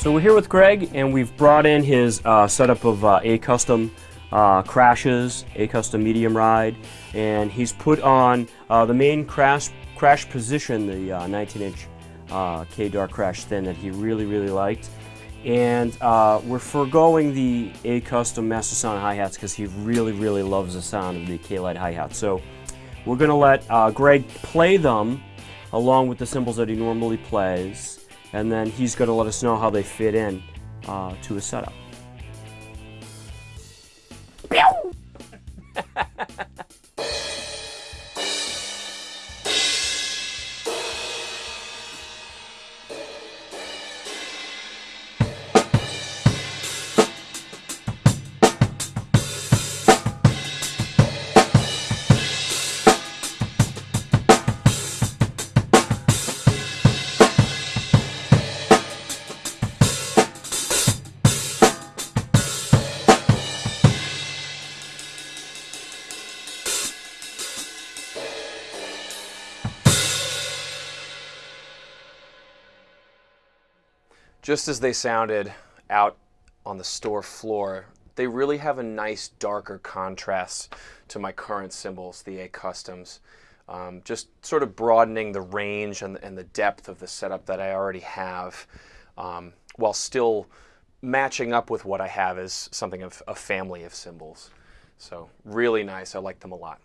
So we're here with Greg, and we've brought in his uh, setup of uh, a custom uh, crashes, a custom medium ride, and he's put on uh, the main crash crash position, the 19-inch uh, K-Dark crash thin that he really really liked, and uh, we're foregoing the a custom Master Sound hi hats because he really really loves the sound of the K Light hi hat. So we're gonna let Greg play them along with the cymbals that he normally plays and then he's going to let us know how they fit in uh, to his setup. Just as they sounded out on the store floor, they really have a nice darker contrast to my current cymbals, the A Customs. Um, just sort of broadening the range and, and, the depth of the setup that I already have um, while still matching up with what I have as something of a family of cymbals. So really nice. I like them a lot.